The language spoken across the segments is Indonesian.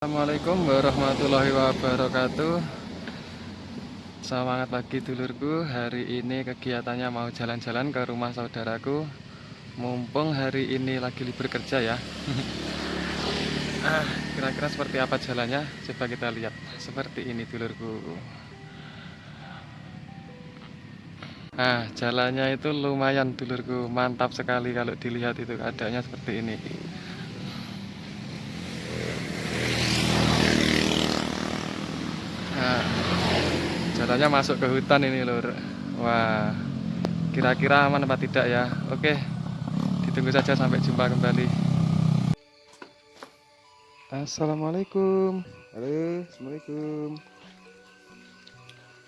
Assalamualaikum warahmatullahi wabarakatuh. Semangat pagi dulurku. Hari ini kegiatannya mau jalan-jalan ke rumah saudaraku. Mumpung hari ini lagi libur kerja ya. Ah, Kira-kira seperti apa jalannya? Coba kita lihat Seperti ini dulurku. Nah jalannya itu lumayan dulurku. Mantap sekali kalau dilihat itu keadaannya seperti ini jalannya masuk ke hutan ini lur. Wah, kira-kira aman apa tidak ya? Oke, ditunggu saja sampai jumpa kembali. Assalamualaikum. Halo, assalamualaikum.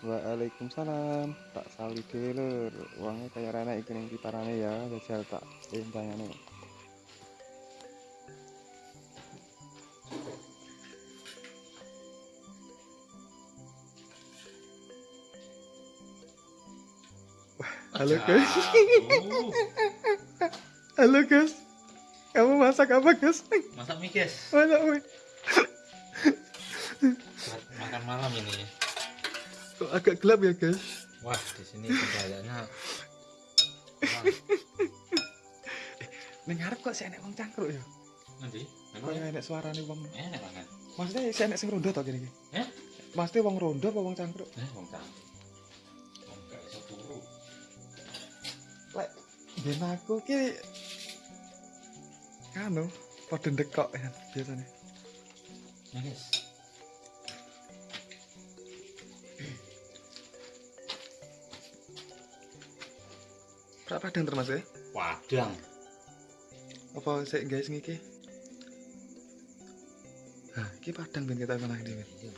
Waalaikumsalam. Tak sali dulu lur. Uangnya kayak rana iki ning kiparane ya, jajal tak entangane. Halo guys. Halo guys. Kamu masak apa guys? Masak mie guys. Masak mie. Makan malam ini. Kok agak gelap ya guys? Wah di sini Ning ngarep kok sih enek wong cangkruk ya? nanti. Kok Memang enek suarane wong. enak banget. Maksudnya sih enek sing rondo kene iki? Eh? Maksudnya wong rondo apa wong cangkruk? Eh, wong tak. Ben aku ki kanu padha ndekok ya biasanya. Ya guys. Prak padang termasuk ya? Padang. Apa sik guys ngiki? Nah, iki padang ben kita menang dhewe. Iya.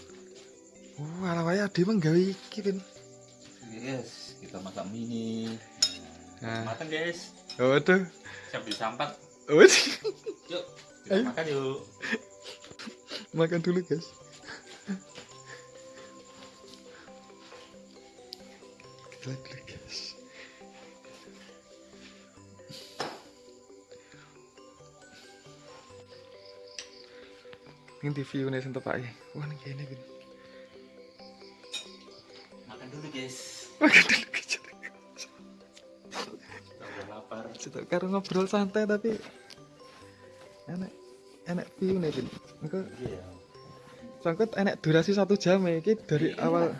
Oh, ala wae ade meng gawe iki ben. Guys, kita masak mie nih. Nah. Makan guys. Waduh. Siap disampak. Waduh. Yuk, Ayo. kita makan yuk. Makan dulu, guys. Kita dulu, guys. Ini TV ini sing tepake. Wah, ini iki. Makan dulu guys. Makan dulu, Cita karo ngobrol santai tapi enak enak view nih Bin. Engko Iya. sangkut enak durasi satu jam ya iki dari Iya. awal.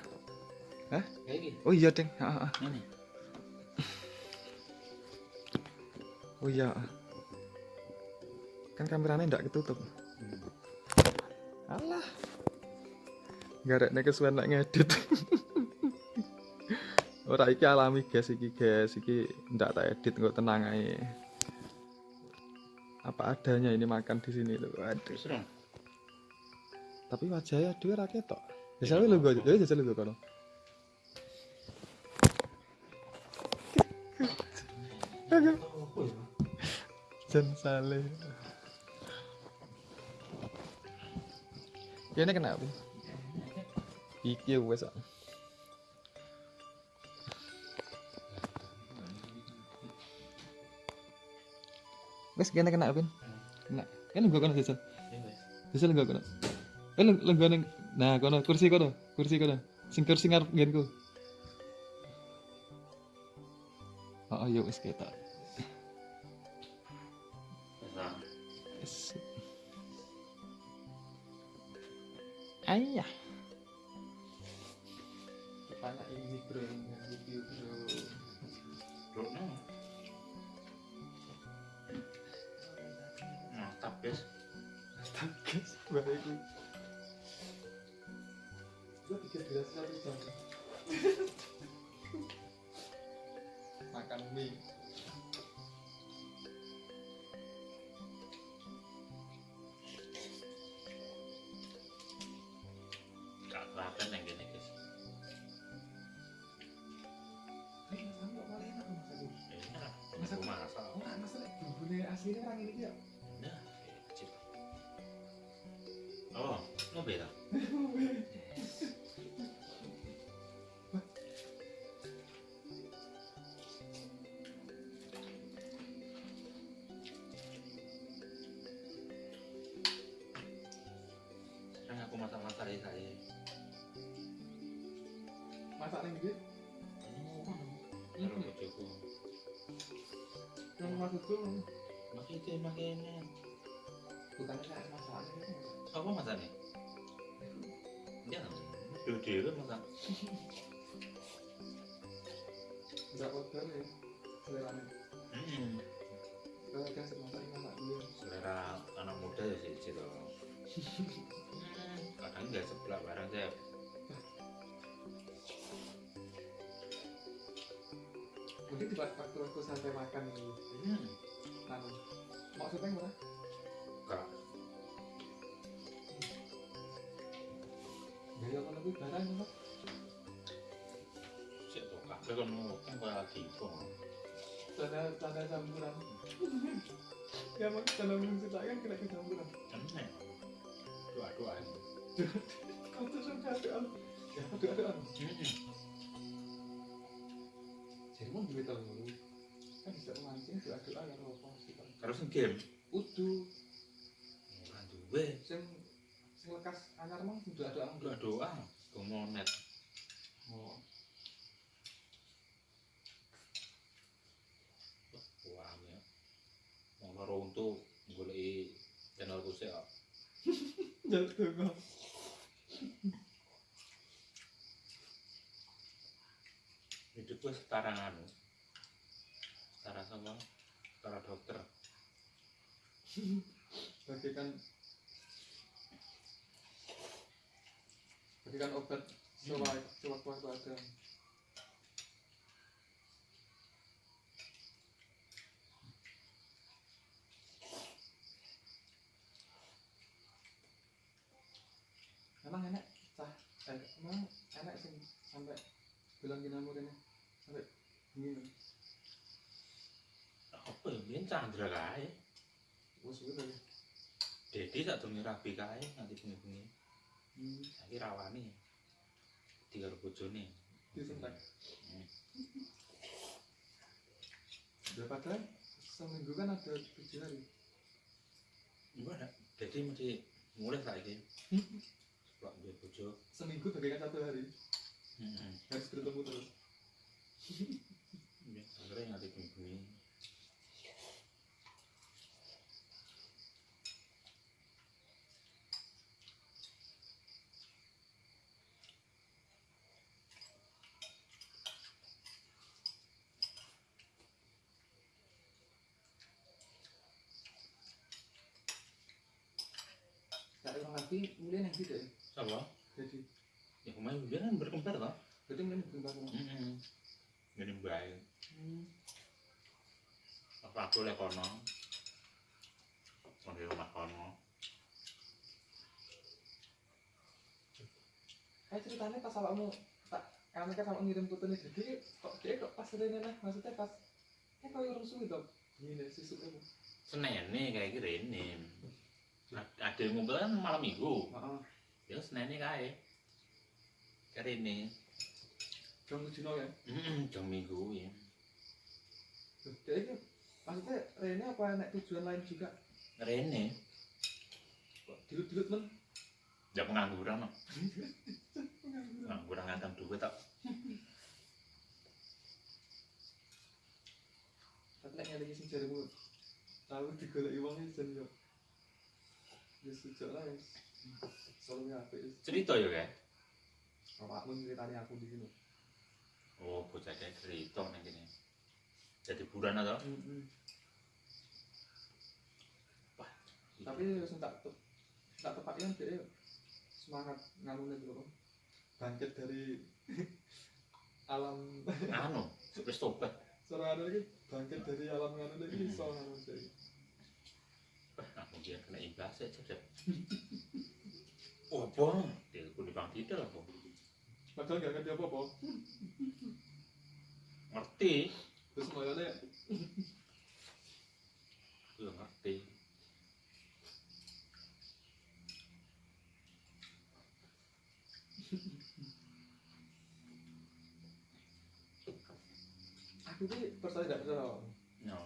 Gini. Oh iya, Ding. Heeh, heeh. Ini. Oh iya. Kan kameranya ndak ketutup. Alah. Garekne kesuwen nek ngedit. Ora iki alami guys iki guys, iki ndak tak edit kok tenang ae. Apa adanya ini makan di sini tuh. Aduh. Dong. Tapi wajahnya dhewe ra ketok. Jajal lu gue, ya jajal lu kono. Jan saleh. Ya ini kenapa? Iki wes. Wes kene kena pin. Kena. Kan gua kono jajal. Iya. Jajal gua kono. Eh leng lenggone. Nah, kono kursi kono. Kursi kono. Sing kursi ngarep nggenku. Oh, yo wis ketok. Ayah. Guys, baik gue. Gue pikir gelas satu jam. Makan mie. Gak kelihatan yang gini guys. Masak. Masak- masak. Kecil. Oh, mau beda. aku masak-masak ya saya. masak ning ndi Karo bojoku. yang maksudku Maksudnya makanya bukannya kayak masaknya apa masaknya? Ya, dua-dua masak. enggak order ya selera Hmm. kan semasak masak dulu Selera anak muda ya sih sih loh. Kadang nggak sebelah barang saya. mungkin waktu waktu santai makan ini Hmm. anu maksudnya gimana barang sih tuh kafe kan kan kayak lagi itu. tanda tanda campuran ya mak kena. Doa-doa. kau tuh suka doan ya doa jadi mau duit kan bisa memancing doa doa ya apa game. udu duwe. sing lekas anyar mah doa doa Doa-doa. Gomonet. oh Wah, ya. Mau untuk golek channel kusik kok. jatuh kok Hidup gue setara anu. Setara sama setara dokter. bagikan bagikan obat sewaktu sewaktu waktu ada emang enak cah? Eh, emang enak sih sampai bilang ini sampai gini Apa ya? Biar Chandra wes udah ya Dedi tak dungi rabi kae nanti bengi-bengi. Hmm. Saiki rawani. Tiga bojone. disentak Hmm. daripada seminggu kan ada tujuh hari Gimana? Jadi mesti mulai saiki. Sebab dia bojo. seminggu bagaikan satu hari Heeh. harus bertemu terus Ya, akhirnya nanti bengi-bengi. kayak orang lagi mulai yang tidak ya Apa? jadi Ya kemarin dia kan berkembar toh. berarti mulai bikin baru Heeh. Jadi baik. hmm. Apa aku lek kono? Di rumah kono. kayak ceritanya pas awakmu tak kamu kan sama ngirim foto nih jadi kok dia kok pas ada lah maksudnya pas kayak kau yang rusuh itu ini susu kamu Senin nih kayak gini ini. Ada yang ngumpul kan malam minggu. maaf Ya kayak. Kayak ini. jam tujuh ya Hmm, jam minggu ya. Ini maksudnya Rene apa naik tujuan lain juga Rene, kok dilut dilut men ya pengangguran no. Pengangguran ngantang duit tak. tapi nek ngelingi sing jarimu tahu digoleki wong jan yo ya sejak lah ya selalu apik wis Cerita ya kayak. bapakmu ceritanya aku di sini Oh, bocah kayak cerita nih gini. Jadi bulan atau? Wah, tapi sing tak te- tak tepat kan dia semangat nganune dulu bangkit dari alam anu, wis tobat. seorang anu iki bangkit dari alam iso nganu jadi Wah, aku dia kena imbas aja deh. Oh, apa? Dia aku di bang tidak apa? padahal gak ngerti apa apa Ngerti? terus mulanya Gue ngerti. aku ki percaya gak percaya No,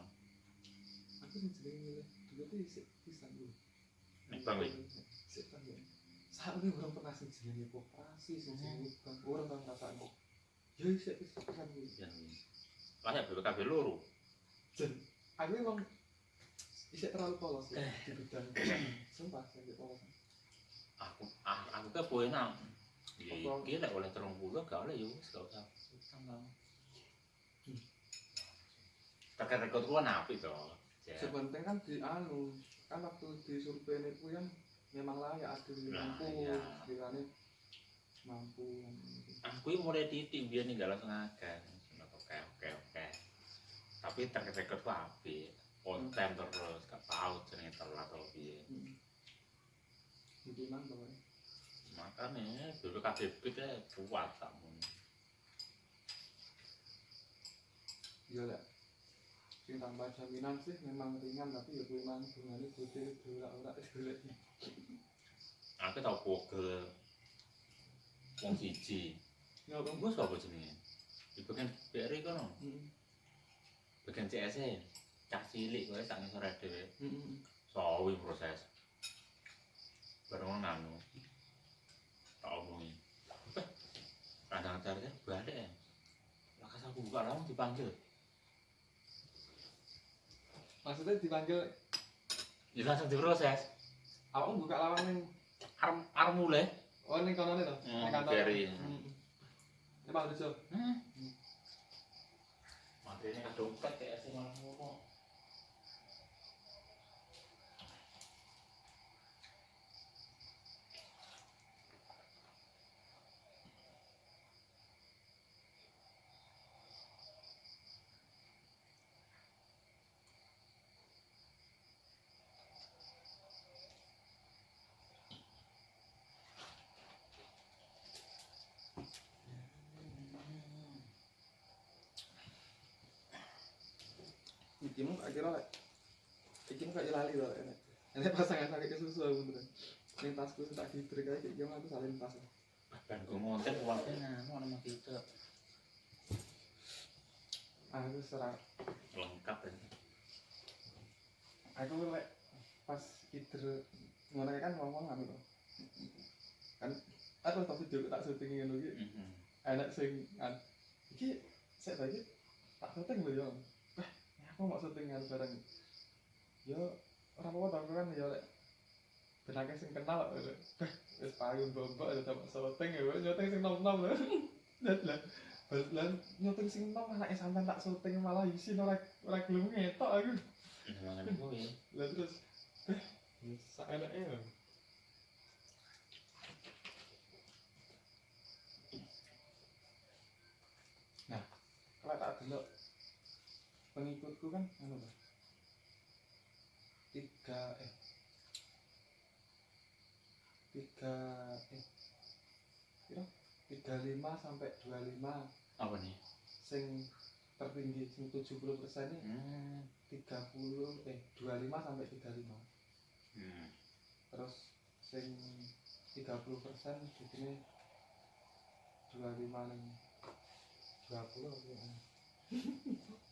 aku jenenge milih dulu tuh isik pisan dulu nek bang wih. Sik bang ya. saat ini orang pernah sing jenenge koperasi sing jenenge bank orang tau ngrasakno ya isek wis kan kuwi yang kayak BPKB loro. Dan aku emang isek terlalu polos ya di bidang sumpah saya polos. Aku ah, aku ke poin nang iki lek oleh terong puluh gak oleh ya wis gak usah. Utang lah. Hmm. terkait rekod napi toh Ya. sebenarnya kan di anu kan waktu di survei itu kan memang layak ada yang Nah, mampu iya. sekiranya mampu. Aku mulai titik biar nih gak langsung akan. Oke oke oke. Tapi rekod gua api. On time terus gak tahu jenenge telat atau piye. Hmm. itu nang makanya BPKB kita kuat kamu iya lah sing tambah jaminan sih memang ringan tapi ya memang bunganya gede dua ora golek. Aku tau pogel wong siji. Ya bang gue siapa jenenge? Di bagian BRI kono? Hmm. bagian CS e. Cah cilik kowe sak ngisor dhewe Hmm. sawi proses. Bareng nganu tak omongi. Kadang cari balik ya? Lakas aku buka langsung dipanggil maksudnya dipanggil ya langsung diproses awakmu buka lawang ning arm arm mulai oh ning kono to Hmm, ning kantor BRI. Hmm. Emang lucu. hmm. materi dompet kayak sih malah kayak lali loh enek. Enek pasangan sakit susu aku beneran. Ning tasku tak diberi kae iki aku salin tas. dan gue ngonten uangnya nganu sama kita Aku serang. lengkap ya Aku lek pas kider ngono kan ngomong loh. Kan aku tapi juga tak syuting ngono iki. Mhm. Enak sing an. Iki sik lagi tak syuting lho yo. Wah, aku mau syuting kan bareng. Yo dong kan yo lek benake sing kenal wis payu bombok ada tak syuting ya, wis syuting sing nom-nom lho. Lah Lan nyuting sing nom anake sampean tak syuting malah isin ora ora gelem ngetok aku. Ya Lah terus eh sak enake lho. Nah, kalau tak delok pengikutku kan anu Pak. Tiga eh tiga eh kira tiga lima sampai dua lima apa nih sing tertinggi sing tujuh puluh persen ini hmm. tiga puluh eh dua lima sampai tiga lima Hmm. terus sing 30 persen di sini 25 ning 20 apa ya?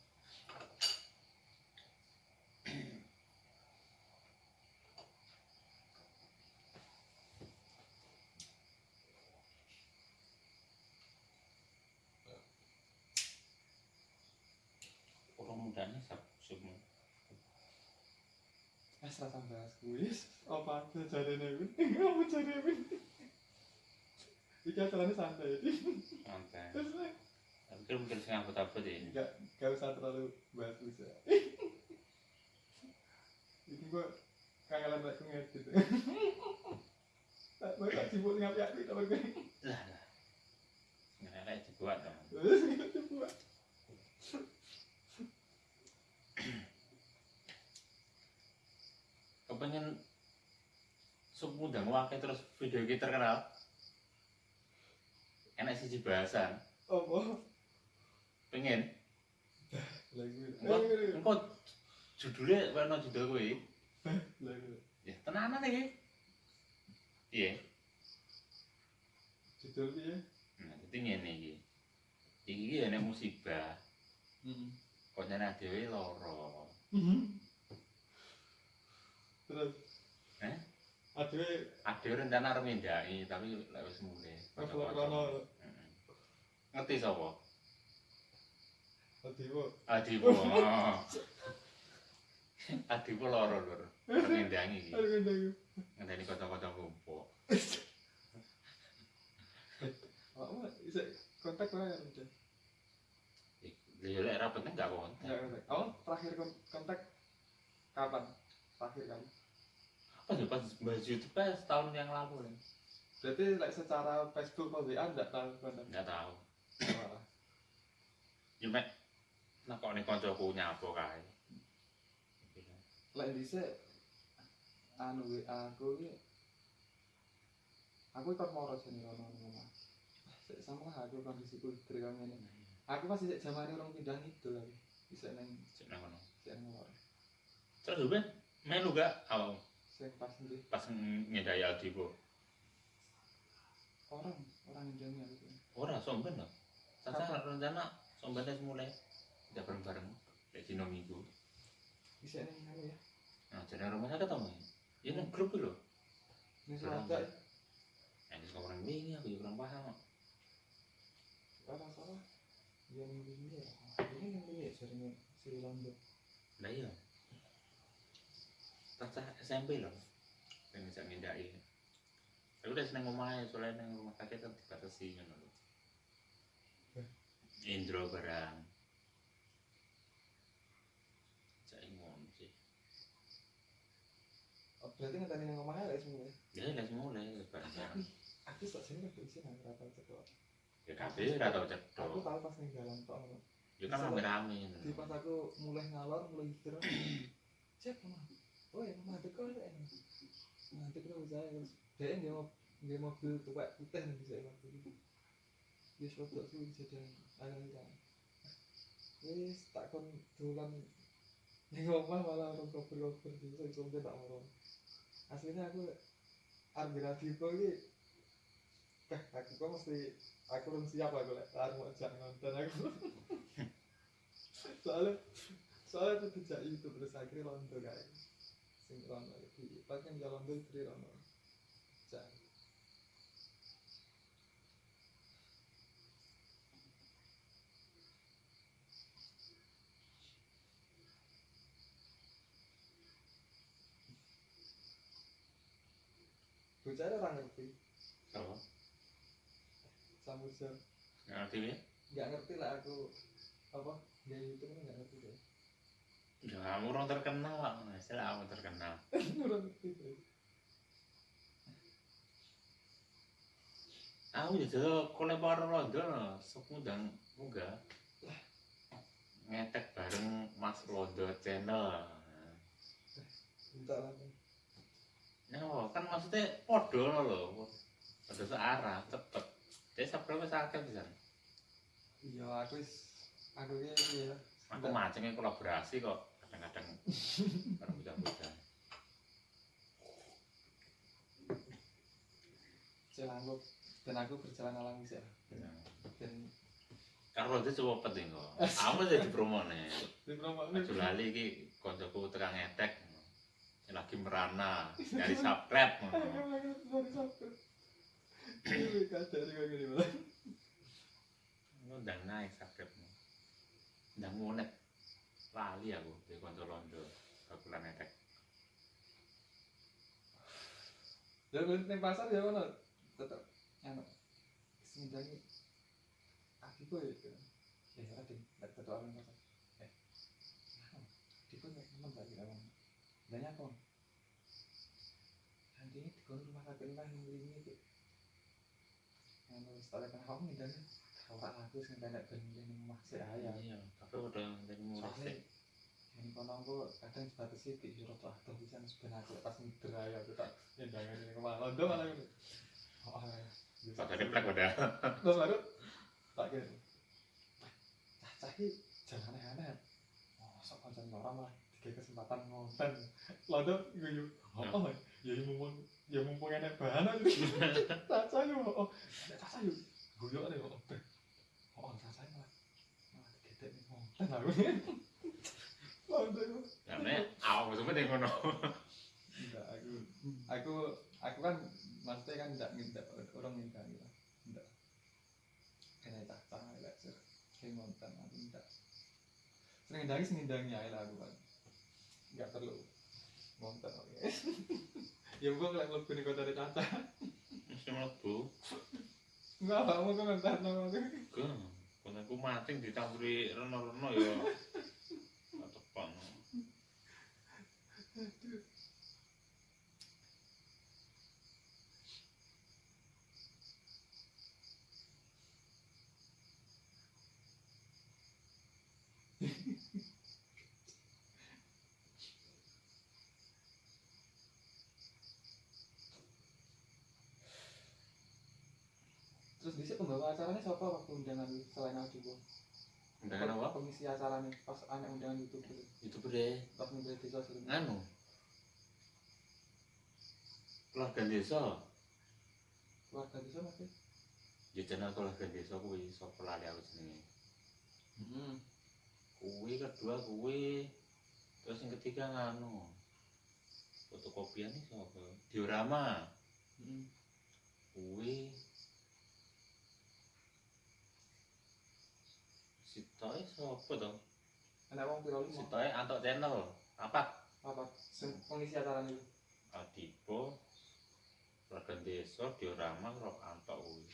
orang mudanya sab semua Serasa bahas kuis. Apa aja jarene kuwi? Kamu jarene kuwi. Iki acaranya santai. santai Terus tapi kan mungkin saya angkut apa deh enggak enggak usah terlalu bahas kuis ya. Iki gua kangelan lek ngedit. Tak mau tak sibuk ngapi aku tak pergi. lah lah nggak ada dibuat dong Terus kepengen ngundang wakil terus video kita terkenal. Enak sih bahasan Apa? pengen? Lagu. engkau engkau judulnya warna judul gue Lagu. ya tenanan nih iya Judul piye? nah jadi iki iki. Iki enek musibah. Heeh. konyane dhewe loro Terus Eh? aduh Ada rencana arep tapi lek wis mulai. Rono. Heeh. Ngerti sapa? aduh Adipo. Adipo loro lur. Ngendangi iki. aduh aduh Ngenteni kanca-kanca kumpul. Awakmu kontak ora ya udah. Ya lek ra penting gak kontak. Ya kontak. Awak terakhir kon- kontak kapan? Terakhir kali. Apa ya pas bahas YouTube pas setahun yang lalu kan? Berarti like, secara Facebook atau WA enggak tahu kontak. Enggak tahu. Wah. Ya mek nak kok nih kancaku nyapo kae. Lek dhisik anu WA aku iki aku ikut moro sini rono ning omah. Sik sama lah aku kondisiku kami ini. Aku pasti sik jamane orang pindah itu lagi. Bisa neng Cek nang kono. sik nang lor. Terus Ben melu gak awal Sing pas ndi pas ngedai Adipo. orang orang yang jangan aku. Ora somben lho. Tata rencana sombennya mulai tidak bareng-bareng kayak dino minggu. Bisa anu ya. Nah, jadi rumahnya ketemu. Ya kan grup. Ning Bareng. Selatan Ini suka orang bingung, aku juga kurang paham. Ora salah. Yang ini ya. Ini yang ini sering Sri Lanka. Lah iya. Tata SMP loh. Pengen bisa ngindai. Aku udah seneng ngomongnya soalnya nang rumah kakek kan dibatasi ngono lho. Eh. Indro barang. Cak ngono sih. Oh, berarti ngenteni nang omahnya lek semua. Ya lah mulai bareng Tapi aku sak sini lagi isi nang rata cedok. Ya kabeh ora tau Aku cedok. tahu pas ning jalan ngono. Ya kan rame-rame. Di pas aku mulai ngalor, mulai istirahat. Cek mama. Oh ya mama teko lek. Mama teko saya terus dia nggak mau nggak mobil tua putih nih bisa itu. Dia suatu tuh jadi agak kan. Wis tak kon dolan ning omah malah orang koper-koper di sing sampe tak mau. Aslinya aku arep radio kok iki Eh, aku kok mesti aku belum siap aku lek arep mau jak nonton aku. soalnya soalnya itu tidak itu terus akhirnya londo guys sing londo di pakai jalan tuh istri londo jangan bocah orang ngerti? Apa? sambut jam. Ngerti ya? nggak ngerti lah aku. Apa? Dia itu kan nggak ngerti deh Ya orang terkenal lah, istilah kamu terkenal. orang deh Aku ya jadi kolektor rondo loh, sok ngundang munggah. Ngetek bareng Mas Rondo channel. minta lah Ya kan maksudnya podo loh, podo searah, cepet. Jadi subscribe sakit bisa. iya aku is aku ini ya Aku macengnya kolaborasi kok, kadang-kadang bareng bujang-bujang. jalan aku dan aku berjalan alami sih Ya. dan Karo Rondo coba penting kok. Aku jadi promo nih. di promo Aja lali iki koncoku tekan ngetek. Lagi merana, nyari subscribe. Ini kacau nih kayak gini malah. Ngundang naik subscribe. Ndang monet. Lali aku di konco londo. Aku lan ngetek. Ya ning pasar ya mana tetep anu semenjani aku kok ya. Ya ya ada tetep orang pasar. Eh. Nggak teman lagi awang. Banyak kok. Nanti di kon rumah sakit lah yang ini tuh. Anu setelah kan kamu dan orang aku sing tenek ben ning omah sik ayam. Iya, tapi udah dari murah Soalnya sih. ini kono aku kadang sebatas di roto atau bisa sebenarnya pas ngider aja aku tak nyendangan ini ke mana. Londo malah gitu oh alah Pak tadi plek udah. lo baru tak gitu cah cah jangan aneh-aneh. Oh sok konsen orang mah tiga kesempatan ngonten. Londo guyu oh ya ya mumpung ya mumpung enak bahan cah cah yuk oh ada cah cah yuk guyu ada oh oh. Cah cah malah malah deh ngono. Enggak, aku aku aku kan maksudnya kan tidak tidak orang ngindang lah tidak kena cacah lah sih kayak ngonten aku tidak sering ngindangi aja lah aku kan. Nggak perlu ngonten oke. Ya gue ngeliat lebih nih kota ada cacah mesti mlebu. Nggak apa mau komentar nama aku Bener ku mating dicampuri reno-reno ya. Atepang. Aduh. Pembawa acaranya siapa waktu undangan selain aku gue undangan apa? Pengisi acaranya pas anak undangan YouTube gitu itu bere waktu dari desa sih. Nganu keluarga desa. Keluarga desa masih ya channel keluarga desa kuwi sapa lali aku jenenge? Hmm. kuwi kedua kuwi. Terus yang ketiga nganu? Fotokopian nih siapa? Diorama. Hmm. kuwi sitoe sapa to? Anak wong piro lima? Sitoe antok channel. Apa? Apa? Sing pengisi acaranya itu Adipo keluarga desa diorama karo antok kuwi.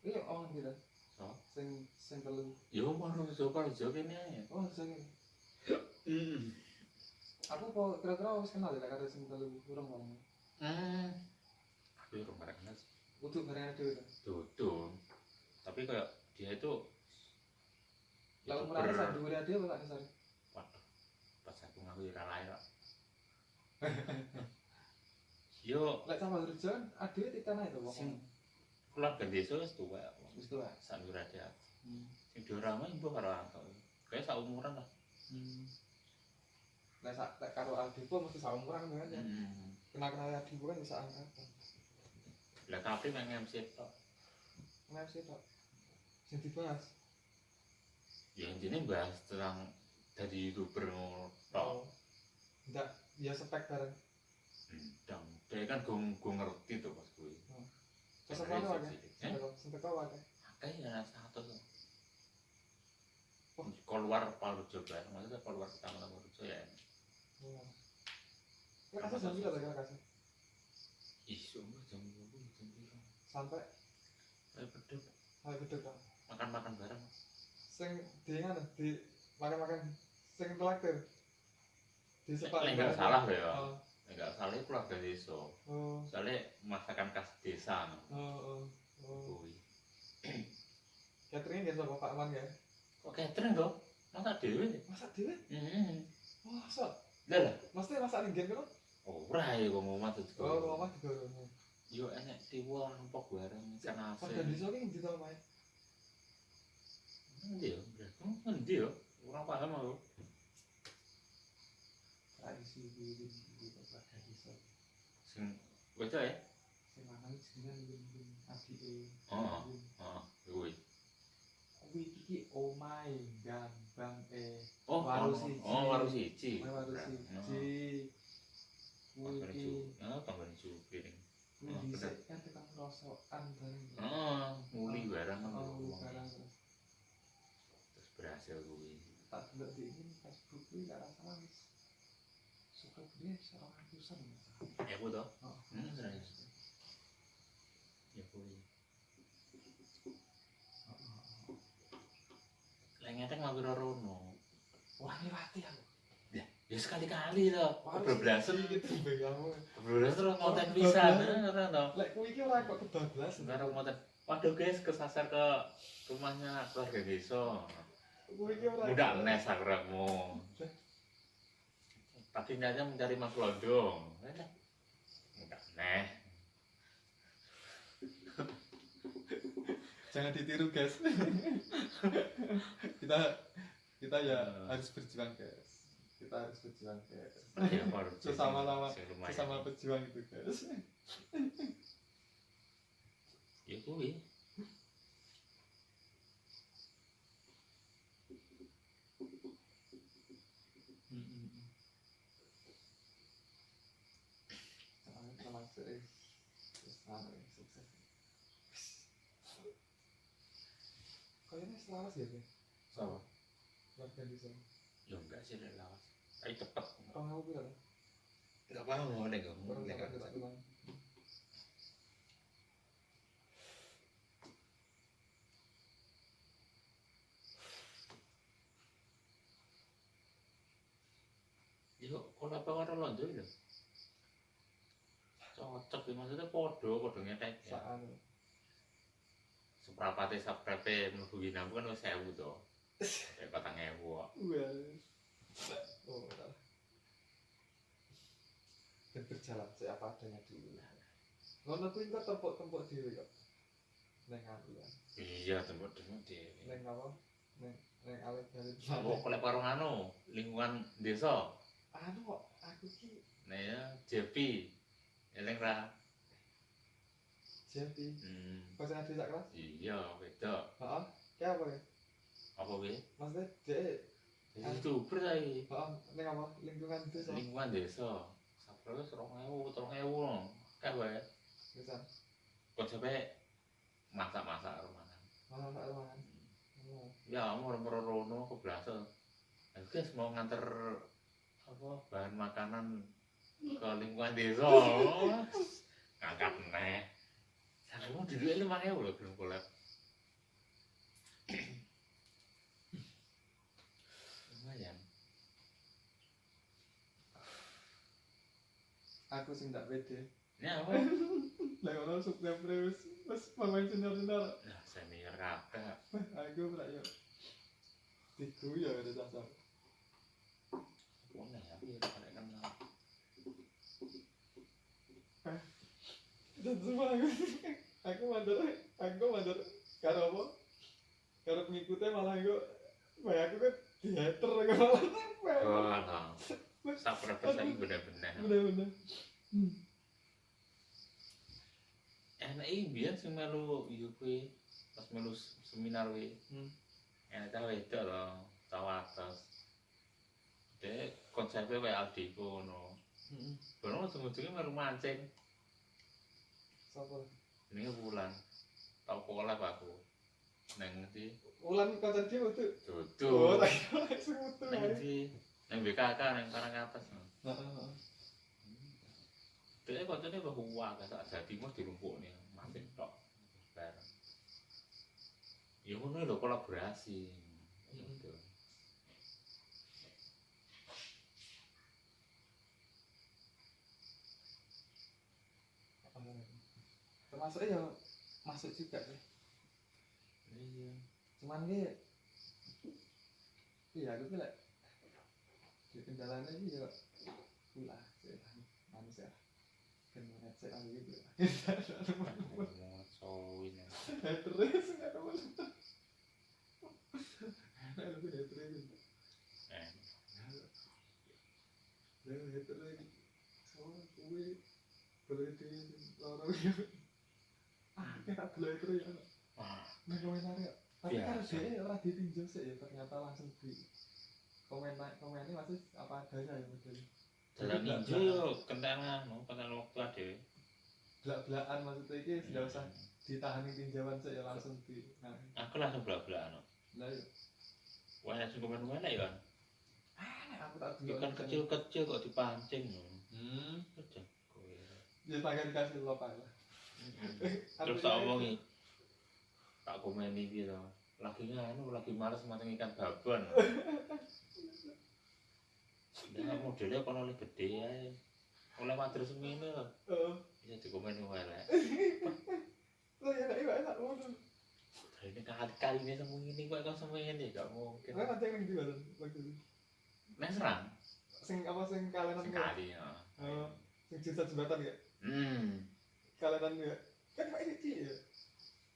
Iya orang gitu so sing sing telu. Yo mau coba coba kene ae? Oh sing Hmm. aku kok kira-kira wis kenal ya karo sing telu kurang ngomong Hmm. Aku ya rumah kenal utuh bareng itu Dudung. Tapi kayak dia itu youtuber- mulai saat dua dia apa tak kesari Waduh. Pas aku ngaku ira lain kok. Yo, lek sama ada di tanah itu Sing pokoknya keluarga desa wis tuwa. wis tuh Sandur ada. hmm. Sing diorama ibu karo antok. Kayak sak umuran lah. hmm. lek sak lek karo Aldipo mesti sama kurang kan ya Hmm. kenal kenal Aldipo kan bisa angkatan Lah tapi main MC tok. sih pak yang dibahas Ya intinya bahas tentang dari youtuber tok. oh enggak ya spek bareng Ndang. Dia kan gue gue ngerti tuh pas gue. terus apa apa ya Eh? sampai kau ada Kayaknya satu tuh. Wah. Keluar Palu Jabar, maksudnya keluar pertama Palu Jabar ya. oh lek kasih jam berapa lek kasih Ih, sumpah jam dua jam berapa? sampai Ayo beduk, hal gede kan makan-makan bareng. Sing di ngene di makan-makan sing traktir di sepak Nek nggak salah loh ya, oh Nek nggak salah itu keluarga desa. oh Soalnya masakan khas desa no. oh oh, oh. Kuwi. catering ya sama Pak Man ya Kok catering dong? Masa dewe? masak dhewe Hmm. wah sok Lah mesti masak ringgen kan Ora ya kok mau mati oh mama juga Yo enek tiwul rampok bareng ikan pada asin. di sini di tau main Yo? Endi yo? Ora paham aku. tradisi di di tempat tradisi Sing bocah ya? sing mangan jenengan ngin adi Oh. Heeh, kuwi. kuwi iki omae gambang eh Oh, Waru oh, siji. Oh, waru siji. waru Oh. siji kuwi iki Ah, Jupi ning. kuwi Oh, dhisik kan tekan rosokan bareng Oh, muli barang kan. oh barang berhasil kuwi. tak delok di ini Facebook kuwi gak salah wis suka dia seorang ratusan Ya ku to. oh Hmm, serius. Ya kuwi. Lah ngetek mampir rono. wah ngerti aku Ya sekali-kali to. Kebablasan gitu Kebablasan terus konten Oh, pisan. Ora to. lek kuwi iki ora kok kebablasan Sekarang konten. Waduh guys, kesasar ke rumahnya keluarga desa. Kuwi iki ora Mudah nes akramu. Tapi niatnya mencari Mas Londong. Enggak neh. jangan ditiru guys kita kita ya harus berjuang guys kita harus berjuang guys Ya, baru Sesama-sama- sesama pejuang itu guys Ya kuwi. kayaknya selaras ya kan sama. Warga di sana. Ya enggak sih selaras ayo cepet orang aku bilang enggak paham mau nih kamu nih kamu Yo, kenapa orang London? Cocok ya maksudnya podo, podo ngetek ya. saan Seprapate saprepe mlebu ginampu kan wis 1000 to. Kayak patang ewu kok. Well, oh. Dan berjalan seapa adanya dulu. Ngono kuwi kok tempuk-tempuk dhewe kok. Neng aku kan. Iya, tembok-tembok dhewe. Neng apa? Neng neng alit-alit. Apa kolek warung anu, lingkungan desa. Anu kok aku ki Nah ya, JP. Eleng ra. jadi Hmm. pas ada desa kelas. Iya, wedok. Heeh. Kayak apa ya? Apa kuwi? Maksudnya dek Jadi youtuber saiki. heeh neng apa? Lingkungan desa. Lingkungan desa. Saproke 2000, 3000. Kayak wae. Bisa. Kok sampe masak-masak rumahan. Malah tak ruangan. Oh. Ya, mau rono. Aku guys mau nganter apa bahan makanan ke lingkungan desa. Ngangkat neh. Saya mau dulu lima ewu loh belum kolab. Lumayan. Aku sing tak pede. Ini apa? Lah ngono sukses terus. Wes pemain senior-senior. Nah, senior kabeh. Aku ora yo. Diguyu ada dasar. Mana ya? Iya, pada kenal. Dan semua aku, aku mandor, aku mandor, karo apa? Karo pengikutnya malah aku, kayak aku kan diater aku malah Oh, alah. Sabar saiki bener-bener. Bener-bener. Hmm. Enak iki biyen sing melu kuwi pas melu seminar kuwi. Hmm. Enak ta wedok lho, tawa atas. Dek konsepnya kayak Aldiko ngono. Hmm. Baru ujung-ujungnya melu mancing. Sapa? Ini bulan. Tau kolab aku. Neng di Ulan konser dia itu. Dudu. tak kira. Neng di neng BKK neng karang atas. Heeh. Dia koncone bahwa gak sak dadi mos dirumpukne mancing tok. Bareng. Ya ngono lho kolaborasi. Gitu. Termasuk ya masuk juga sih. Iya. Cuman ki iya aku bilang di kendalanya ini ya pula sih manusia mana saya lagi gitu Mau cowin. terus nggak mana aku udah terus Eh, udah terus boleh di lorong ya kita boleh terus ya Nah, komentar ya. Tapi Biasa. dia ora ditinjau sih ya ternyata langsung di komen komennya masih apa adanya ya modelnya. dalam ninja yo kentangan, mau kentangan waktu ada. Belak-belakan maksudnya ini tidak usah ditahani tinjauan sih ya langsung di. Nah, Aku langsung belak-belakan. lah ya. Wah, langsung komen mana ya kan? Ah, aku tak dulu. Ikan kecil-kecil kok dipancing. Hmm. Kerja kowe. Ya pengen kasih lo pak lah. Terus tak omongi. Tak komen iki to. Lagi nganu, lagi males mateng ikan babon. Nah, modelnya kalau oleh gede ya. Oleh mater semene lho. Oh, Bisa dikomen elek. lo ya enggak iya enak mau dong. Lah ini kali-kali ini ini kok kok semua ini gak mungkin. Nah, nanti yang di mana itu. Nek serang Sing apa sing kalenan ya? sekali ya. Oh, sing cinta jembatan ya? Hmm. Kalenan ya? Kan pak ini ya?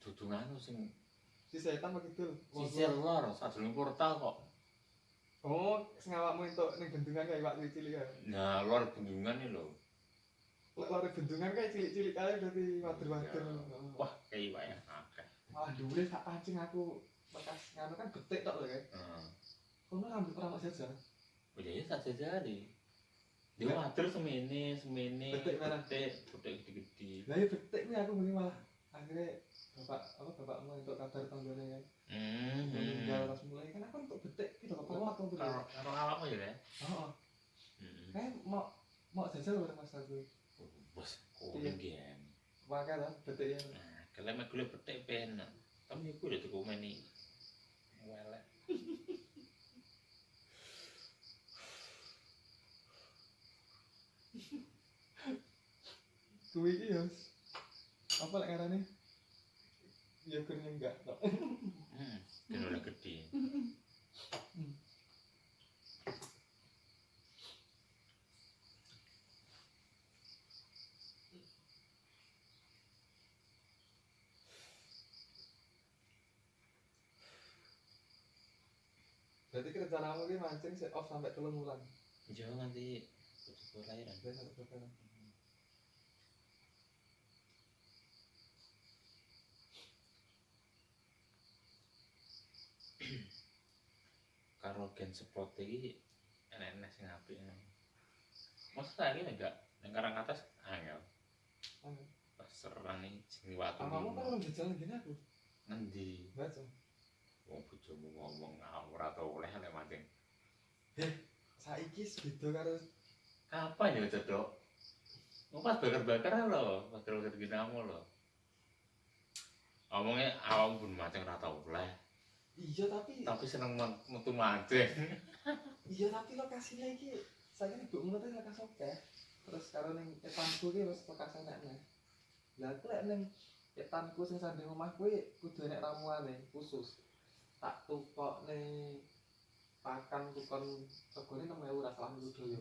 Dudu nganu sing Si setan begitu. sisir lor sadurunge portal kok. Oh, sing awakmu entuk ning bendungan kayak Pak cilik ya. Nah, lor bendungan lho. Lek lari bendungan kayak cilik-cilik aja berarti wader-wader. Wah, kayak wae akeh. Malah dulu tak pancing aku bekas nganu kan betik tok lho kayak. Heeh. Kono ngambil perang saja. Oh iya, iya saja jadi. Dia water semene, semene, Betik merah. betik, betik gede-gede. Lah ya betik nih aku beli malah akhirnya bapak apa bapakmu untuk kabar tanggane kan Hmm. meninggal pas mulai kan aku untuk betik gitu bapak mak tuh Karo karo awakmu ya, oh Heeh. kayak mau mau jajal bareng mas aku Bos kuning gen. pakai lah betiknya Nah, kalau mek petik penak. Tapi aku udah tuku meni. Welek. Kuwi iki ya apa lek ngarane ya kurnya enggak tok Hmm. Kan udah gede. berarti ki rencanamu ki mancing set off sampai telung bulan Jauh nanti butuh lahiran. dari satu bulan Karo gen spot iki enek-enek sing apik. Masa saiki enggak nang karang atas angel. Angel. Pas serang nih sing watu. kamu kan orang jajal gini aku ngendi? baca Wong bojomu ngomong ora tau oleh lek mancing. saiki beda karo Kapan ya cedok? Mau pas bakar-bakar lho, pas bakar ginamu lho. Omongnya awam pun mancing ora tau oleh, iya tapi tapi seneng metu mancing. iya tapi lokasinya iki saya ibu menurut lokasi oke terus karo ning etanku ki wis lokasi enak nih lah aku lek ning etanku sing sanding omah kuwi kudu enek ramuane khusus tak tukok ning pakan tukon regane 6000 ra salah nuduh yo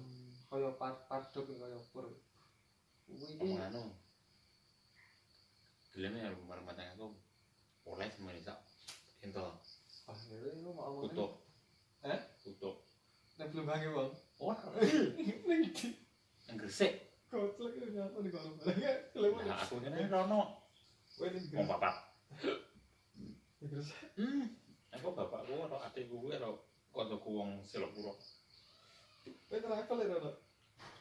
kaya par padok kaya pur kuwi iki anu. Geleme ya rumah aku oleh semuanya sak. Entol, ah ya lu mau ngomong tutup. Eh? Tutup. nek belum bangi wong Wah, ning di yang gresik. koclek ya nyapa nih kalau barang kelewat Nah, aku kene rono. kowe ning Wong papat. terus Hmm. Aku bapakku karo adikku kuwi karo kancaku wong Selopuro. kowe travel ya Rono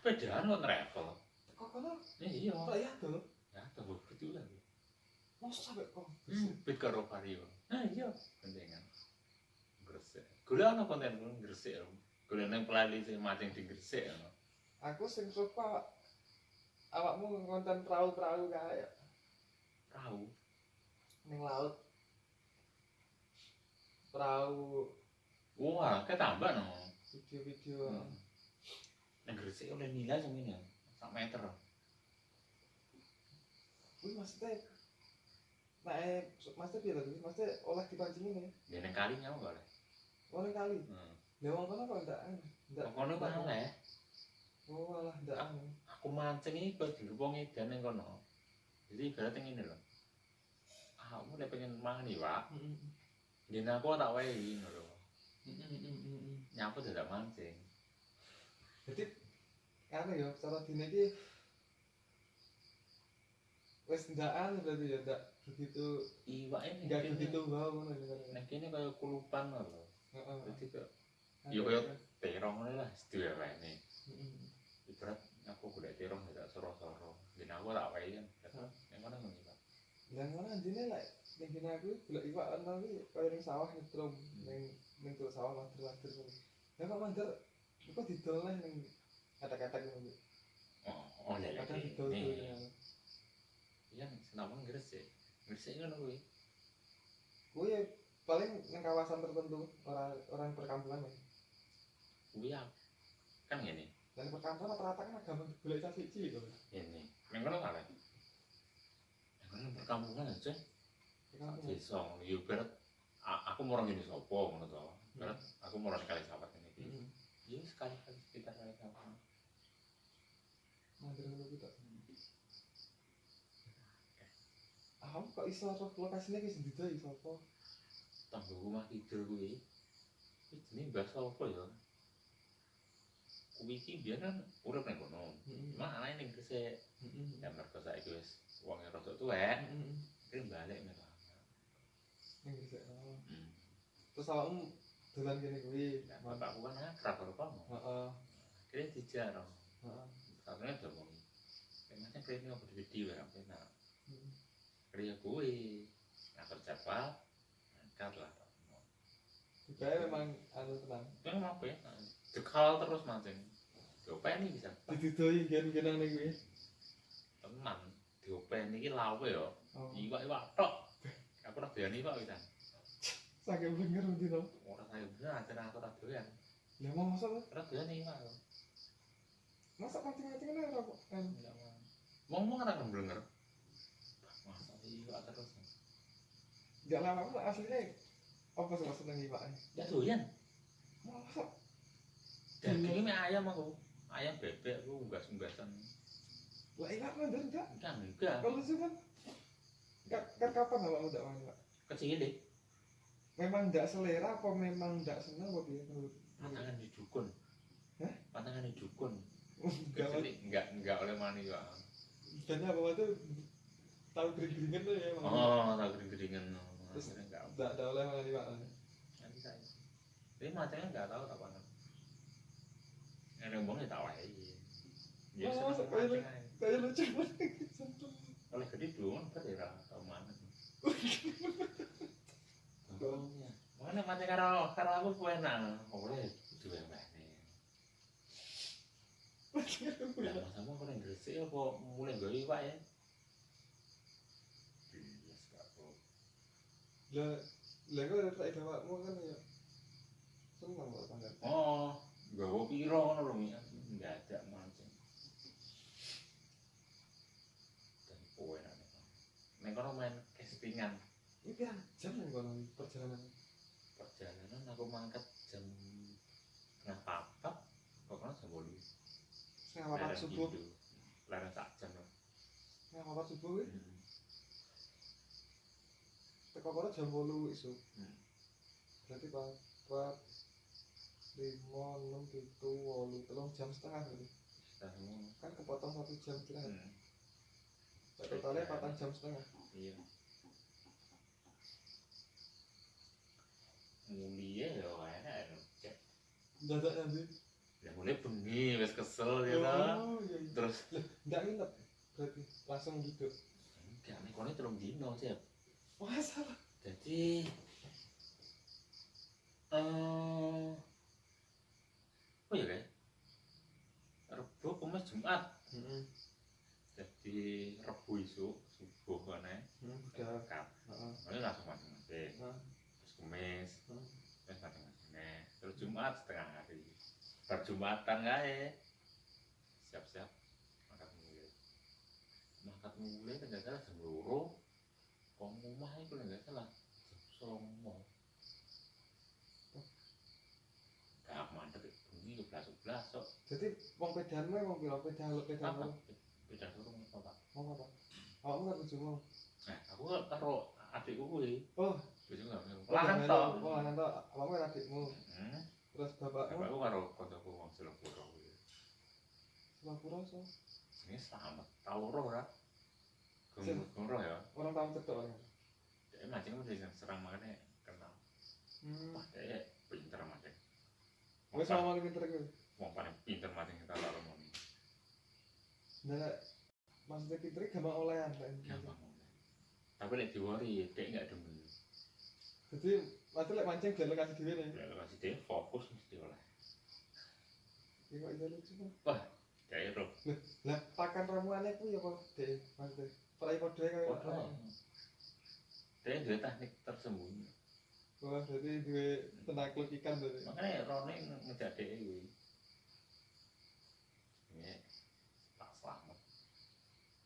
Sepedaan kok travel. kok kono Iya. kok ya tuh Ya, gitu lah. mau sampai kok Hmm, bit karo vario. Nah, iya. Pentingan. Gula ana konten gresik. Gula nang pelali sing mancing di gresik. aku sing suka awakmu ngonten perahu-perahu kayak Perahu. ning laut perahu Wah, ketambah no. video-video Hmm. Nang gresik oleh nilai sing ngene. Sak meter. wih maksudnya nah eh maksudnya piye lagi maksudnya olah dipancing ini Ya nang kali nyawa gak oleh. Kali Hmm. lewang kono kok ndak anu ndak Kono ndak- oleh. oh alah ndak anu Aku mancing iki kok dirupong edan nang kono. Jadi ibaratnya ngene lho. Ah, Aku pengen mangan iwak, Mm, mm, yen aku tak wehi ngono lho. Nyapu dadak mancing. jadi anu ya cara dine iki wis ndaan berarti ya ndak begitu Iwak ini nggak kene- begitu wow ngono ya Nek kene kaya kulupan lho. Heeh Dadi kaya Ya, kaya- terong lah sedaya wae ini. Ibarat aku golek terong tidak soro-soro. Yen aku tak wehi kan. Hah? Nek ngono ngono iwak. dan mana anjine lek ning kene aku golek iwak ana iki kaya ning sawah nyetrum ning ning tuh sawah lader-lader ngono ya kok mandar kok didol ning kata-kata ngono Oh, oh lele. kadang didol tuh Nih. ya Iya, senamang gresik. Gresik ngono kuwi. kuwi paling ning kawasan tertentu orang orang perkampungan ya Kuwi ya. Kan ngene. dan perkampungan rata-rata kan agama golek cah cilik kok Ini. Nang kono kan. Nang kono perkampungan aja. Desa. Ya ibarat a- aku mau ngene sapa ngono to. Ibarat aku mau kali sahabat ini. heeh Ya sekitar kali kapan. mandar ngono kuwi tok Ah, kok iso lokasinya ki sing didoi sapa? Tanggo rumah kidul kuwi. Iki jenenge Mbah sapa ya? Kuwi iki biyen kan urip nang kono. Cuma anake ning Gresik. Ya mergo saiki wis wonge rada tuwek, kira balik mereka. Ning Gresik. Terus awakmu dolan kene kuwi. Bapakku kan akrab karo kamu. Heeh. Kira dijarah. Heeh. Katanya udah mau. Emangnya kayaknya aku di video ya, enak. Heeh. Kira kuwi. jadwal angkat lah. Juga memang anu tenang. Kan apa ya? Jekal terus mancing diopeni bisa. Didudoi gen-genan gue teman diopeni iki lawe yo. Oh. Iwak iwak tok. Aku ora doyan iwak bisa sakit bener nanti dong ora saya bener aja aku ora doyan. Ya mau masak lah ora doyan iwak masak mancing-mancing kan? Apa kan ngomong ora kemblenger masa iwak terus gak lama pun aslinya apa sih maksudnya ngibaknya ya doyan. Mau masak dagingnya mie ayam aku. Ayam bebek aku unggas-unggasan. Lah ikat mah dan enggak enggak enggak. Kalau sih kan kan, kan kapan awak udah main pak kecil deh memang enggak selera apa memang enggak seneng apa dia menurut patangan di dukun. Hah? patangan di dukun. Enggak kecil enggak enggak oleh mani ya dan apa waktu tahu gering-geringan tuh ya oh tak gering-geringan Terus- enggak enggak ada oleh malah pak tapi macamnya enggak tahu mana yang ngomong ya tak wae. Ya Oh, kayak aja. lucu banget oleh gede dong kan ya tau mana mana mancing karo karo aku kuwi enak oleh dua mana. Lah masamu kok ning Gresik apa mulai gawe iwak ya? Iya, sekapok. Lah lah ada tak bapakmu kan ya seneng kok tanggal Oh, gawe piro ngono lho Mi. Enggak ada mancing. Dan kowe nih. Nek kono. Main castingan ini pirang jam yang kono perjalanan. Perjalanan aku mangkat jam tengah papat pokoknya jam bolu setengah papat subuh. larang sak jam. Lah setengah papat subuh Hmm. Teko kono jam bolu isu Hmm. berarti papat lima enam tujuh wolu telung jam setengah semua. kan kepotong satu jam kira Hmm. totalnya patang jam setengah Iya. Mulia ya enak ya. Dadak nanti Ya mulai bengi wis kesel ya ta. oh iya iya Terus nggak nginep berarti langsung gitu enggak nih kono telung dino sih. Jadi eh Oh ya kan? Rebo Kamis Jumat. Heeh. Jadi Rebo isu subuh kene. Hmm, udah. Kap. Heeh. Lalu langsung masing-masing. Nah, Terus Kamis, Hmm. terus masing-masing. Terus Jumat setengah hari. Perjumatan kae. Siap-siap makan mulai. Makan mulai kan wong omah iku lho salah. Sromo gak mantep bunyi lu blasuk blasuk jadi wong pedan mau wong kira pedan lu pedan lu pedan turun apa? Pak mau apa? Awak nggak bisa mau? Eh aku nggak taruh adikku gue oh. Bisa nggak mau lahan to oh lahan to awak nggak adikmu. Hmm? Terus bapak bapakku karo kontrakku wong selapura kuwi. Selapura so. Ini sama tau roh lah Gong roh ya. orang tahu cetok orang Dia mancing mesti sing serang makanya kenal. hmm Wah, dia pinter mancing. wes sama pinter gue wong paling pinter mancing kita tak ngomong. nah maksudnya pinter gampang olehan kan Gampang. Tapi lek diwori, dia enggak demen. jadi mati lek mancing jalan kasih diri nih kasih dia fokus mesti oleh. ini kok iya lucu kan Dia roh. lah pakan ramuannya ku ya kok deh maksudnya perai kode kayak Podo. Dia dua teknik tersembunyi. wah jadi dua penakluk ikan berarti Makanya Rone ngejak dia kuwi. Ini tak selamat.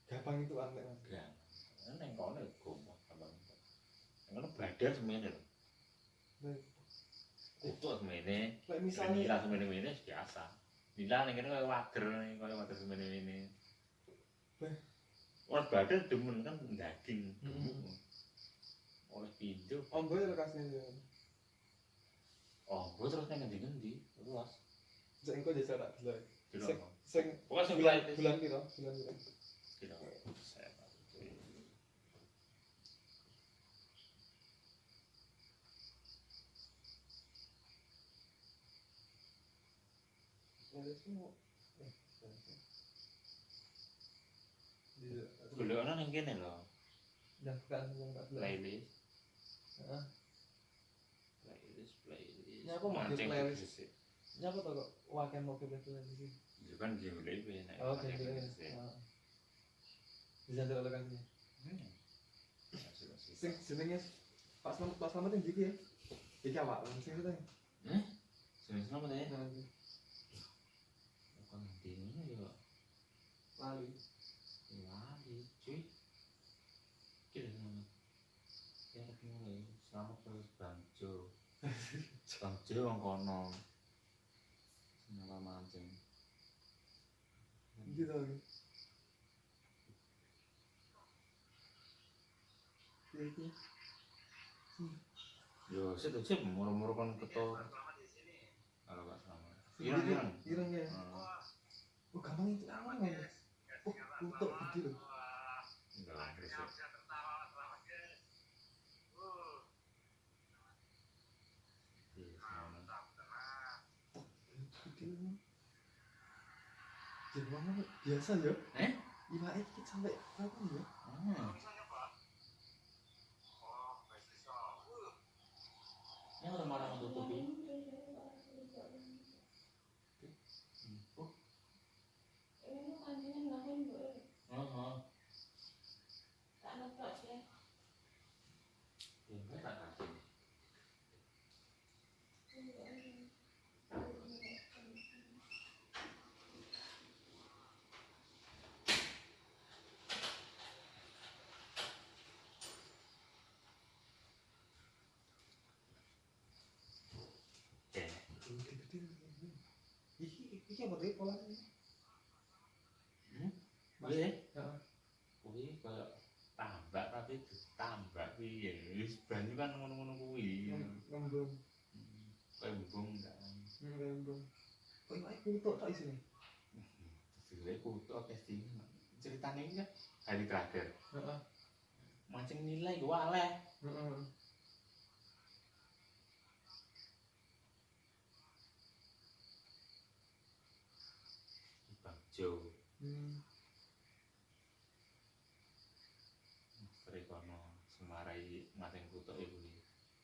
gampang itu aneh mas Gang. Neng kono ya gombal gampang. Neng kono badan semene lho. Kutuk semene. lek nila misalnya semene-mene biasa. Nila ning kene kaya wager kaya wager semene-mene. Beh. Orang badan demen kan daging. Mm-mm. Oleh pintu. om boy lokasinya ya Oh, gue terus neng ngendi-ngendi. Luas. Jadi engkau jajal tak dulu. Tidak Sing, Pokoknya sing bulan bulan piro? Bulan? Tidak apa. Saya. Ada semua. Eh, bulan piro? Iya. Golekane ning kene lho. Dan bukan yang tak bulan. Playlist. Heeh. playlist playlist Ya, aku mau di Mancing playlist. terus sih. Siapa tuh kok wakil mau pilih pilih di sini? Ya kan game lebih nek Oh, mancing gitu ya. terus sih. Heeh. Bisa ndelok lokasinya. Hmm. Masuk, masuk. Sing jenenge Pak Slamet Pak Slamet yang iki ya. Iki awak sing itu. Eh? Sini sama deh. Nah, Bukan di ini ya. lali. Lali, sang jero wong kono. Nyala mancing. Iki to. Iki. Yo, sik to cep muru-muru kon keto. Halo, Pak Sama. Ireng, ireng ya. Ah. Oh, gampang itu aman ya. Oh, untuk begitu. Biasa ya? Eh? Iwa itu sampai apa ya? Hmm. Yang udah marah tutupi. Oh, oh. Ya, enggak tak kasih. Oke. Gede-gede loh. Iki iki apa tuh polanya? Hmm? Mas. Iya. Heeh. Kuwi kayak tambak tapi ditambak piye? Wis banyu kan ngono-ngono kuwi. Ngem- Ngembung. Hmm, Kayak embung kan. Ngembung. Kok itu kutuk tok isine? Sebenarnya kutu oke sih. Ceritanya ini kan hari terakhir. Heeh. Mancing nilai gue aleh. Heeh.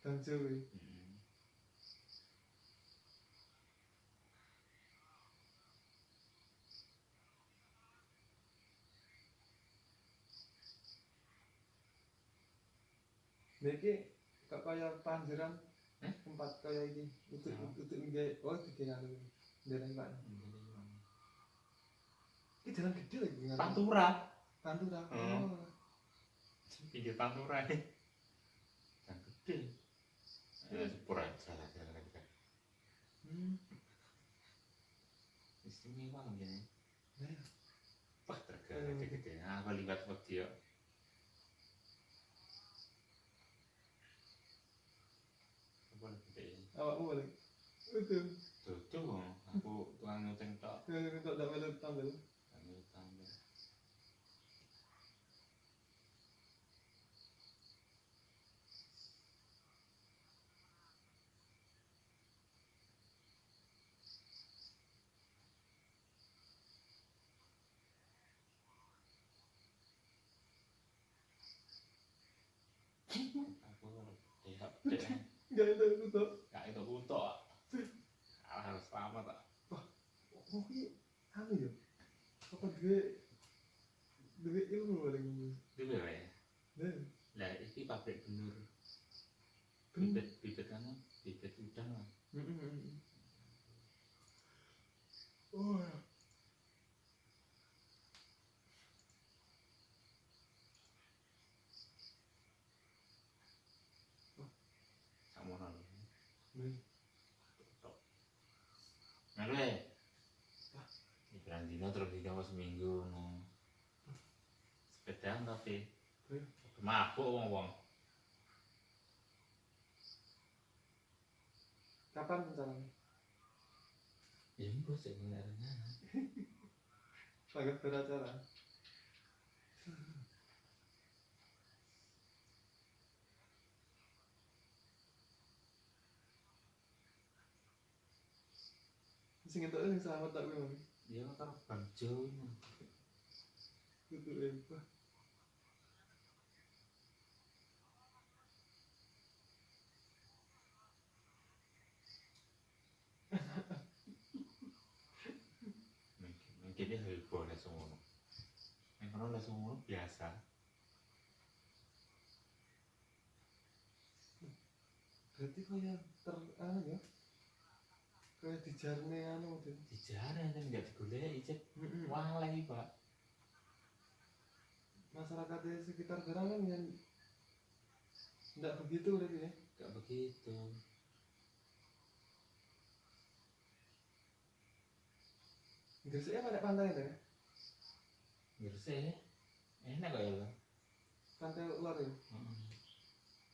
dan cewek Niki kok kaya panjeran eh? empat kaya iki utuk ah. utuk nggih oh gede anu dereng Pak. Iki jalan gede lagi ngene. Pantura. Pantura. Ah. Oh. Pinggir pantura iki. Jalan gede. Ya, sepur aja lah jalan lagi kan. Hmm. Istimewa mungkin. Nah, Wah, tergala gede-gede. Apa liwat wedi ya. Apa lebih gede? awakmu balik. Itu. Tutup, aku tukang nyuting tok. Untuk dak melu tampil. Kami tambah. Aku lihat deh, Enggak itu itu. gak itu butuh. Harus selamat tak. Oh iki anu ya. Apa duwe duwe ilmu paling. Itu ya. Nah, Lah, ini pabrik benur. ben. Bibit, bibit kan, bibit udang lah. Oh. Kamu nol. Nah, Melu ya. Ibaran dino terus dino seminggu no. Sepedaan tapi. Hmm. Mabuk wong wong. kapan rencananya? Ya mbok sih ngarana. Agak beracara. Sing entuk sing selamat tak kuwi. Ya karo Bang Jo. E. Mungkin dia lebih boleh semua. Yang orang lah semua biasa. Berarti yang ter, ah, ya? kayak dijarne anu gitu. tuh. Dijarne nggak digulai ijek. Wah lagi pak. Masyarakat di sekitar gerangan yang nggak begitu berarti ya? Nggak begitu. Gresik pada pantai itu ya. Gresik enak kok ya lo pantai luar ya?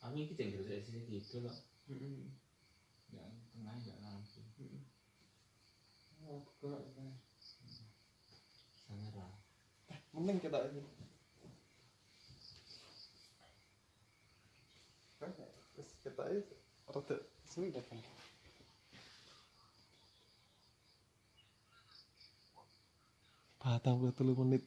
Kami kita Gresik sih gitu loh. Mm-mm. nggak tengah nggak lampu Mm-mm. oh kok sangat lah. Mending kita ini. Terus kita ini rada sulit kan patang puluh telu menit.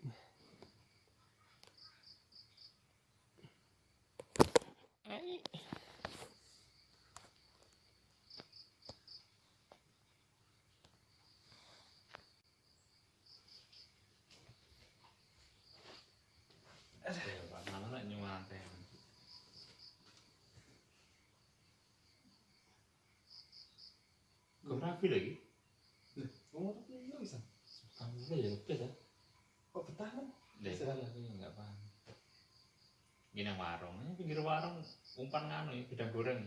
Nyumanten kau rapi lagi ngomong tapi iya bisa udah ya oke dah kok betah kan Deh, Bisa. aku nggak paham. Gini yang warung, ini pinggir warung umpan nganu ya, bidang goreng.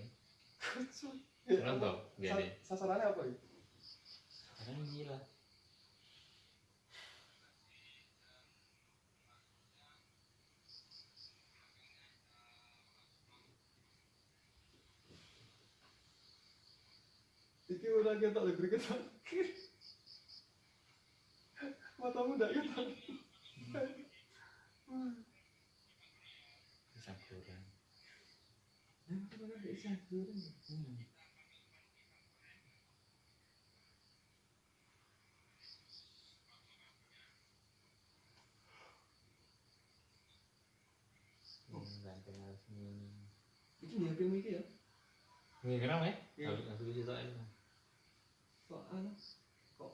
Belum tau, gini. Sa- sasarannya apa ya Kadang gila. Iki udah kita lebih kita matamu ndak kita Pisang goreng. Hmm. Hmm. Hmm, ganteng harus ini. Iki dia film iki ya Ini kenapa ya? Iya. Aku aku bisa tahu ini. kok anu kok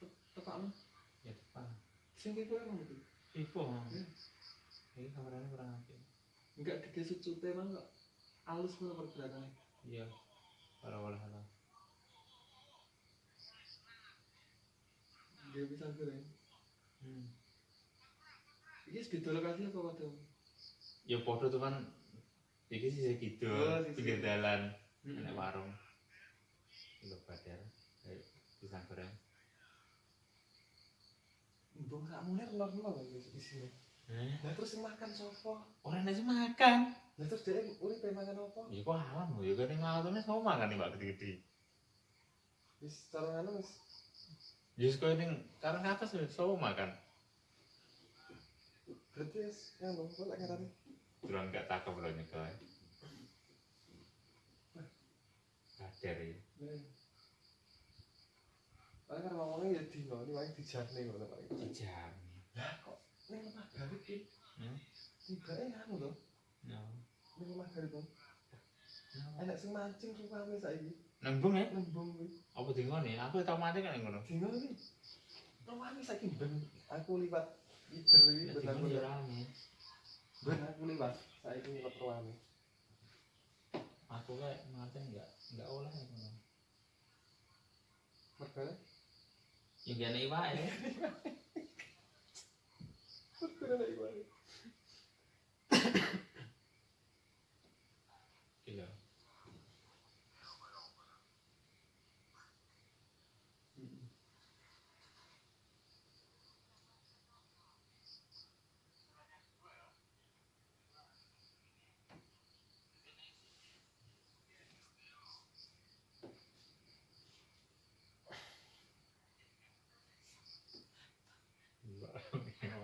te- tepak lu Ya depan. Sing itu emang itu Ipo. Iya. Ini kameranya kurang apik. enggak digesut sute emang kok halus mana pergerakannya Iya. Para wala hala. dia bisa goreng Hmm. iki beda lokasi apa pada Ya podo tuh kan iki sih gitu, Oh, pinggir dalan, Hmm. enak warung. Kilo badar, kayak pisang goreng. Mbong sak mulai kenal-kenal lagi di sini. Eh, Lah terus yang makan sopo? orang nasi makan. Lah terus dia urip pengen makan apa? Ya kok alam loh, ya kan yang ngalaturnya sama makan nih mbak gede-gede. Wis cara ngono wis Ya sekolah ini karena atas ya sama makan. berarti wis ngono kok lek ngarani. Durang gak takut loh nih kau. Badar ya. Paling kan ngomongnya ya dino, ini paling dijarne ngono paling. Jam. Lah kok ning lemah garip iki Hmm? tibake anu lho, No. ning lemah garip. No. Enak sing mancing rame saiki. Nembung ya? Nembung. Apa di nih? Aku tau mati kan ngono. Dino iki. Rame saiki ben aku liwat Ider iki Ya ben aku ya liwat. Ben aku liwat liwat rame. Aku kayak mati nggak nggak oleh ngono. Mergane Ya gak ada iwak ya. mergane nek iku. ae. Gila.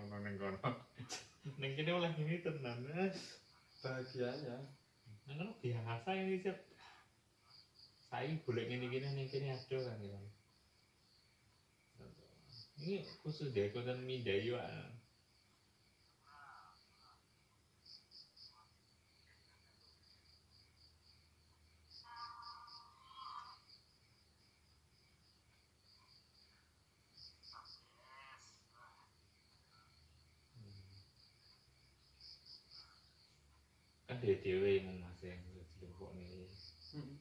Ono ning kono. Ning kene oleh ini tenan. Bahagianya Nang kono biasa ini sih. Saya golek ngene gini ning kene ada kan gitu. Ini khusus deh konten mindai Pak. kan dhewe dhewe mung mas yang dilempok nih Hmm.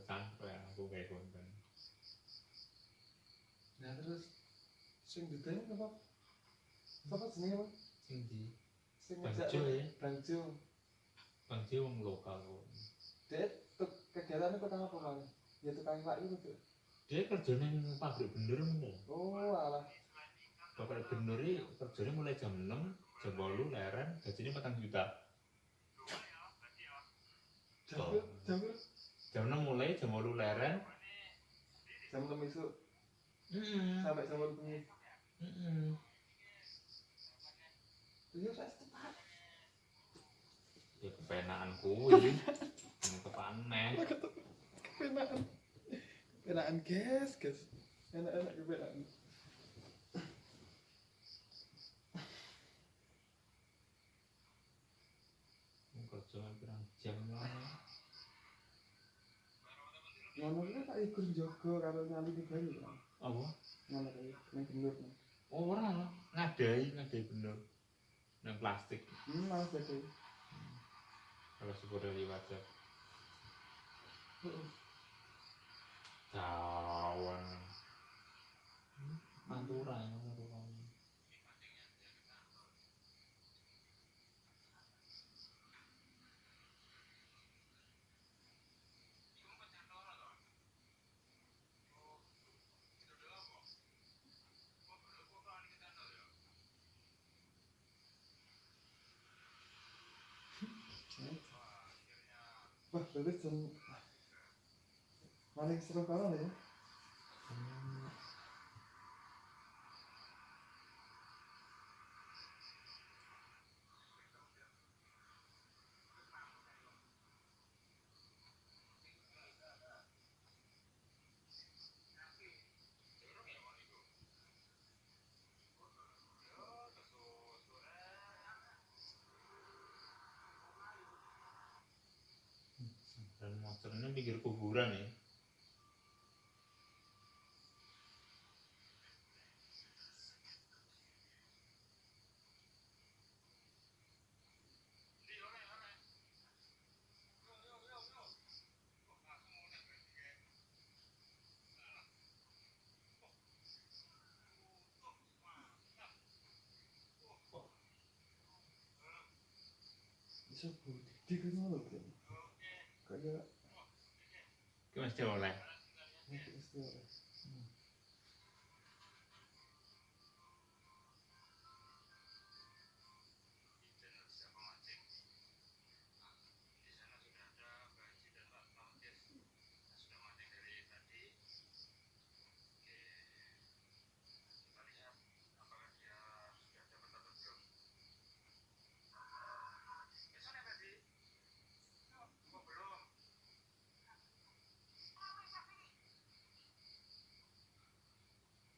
yang aku kayak konten. Nah terus sing detail apa? Apa apa? Sing di Sing Jo ya? Bang Jo. Bang Ji wong lokal kok. Dia kegiatannya tukang apa bang? Ya tukang pak itu tuh. Dia kerja neng pabrik bener nih. Oh alah. Bapak Benuri kerjanya mulai jam 6, jam 8 leren, gajinya 4 juta. Jam jam? Jam 6 mulai, jam 8 leren. jam enam isu Heeh. sampai jam berapa bengi? Heeh. Iya saya tepat. Ya kepenaan kuwi. Ini kepaneh. Kepenaan. Kepenaan guys guys. Enak-enak kepenaan. Kerja pirang jam lah. Ngono kuwi tak ikut jaga karo nyali di Bali kan. Apa? Ngono kuwi ning bener. kan. Ora lah, ngadai, ngadai bener. Nang plastik. Hmm, malas dadi. Kalau sepuluh liwat jam. Cawan. Pantura ya, pantura. Berarti jam paling seru kalah ya. Dan monsternya pinggir kuburan ya. Bisa kan kan. Kayak Ki mesti oleh. itu istilah.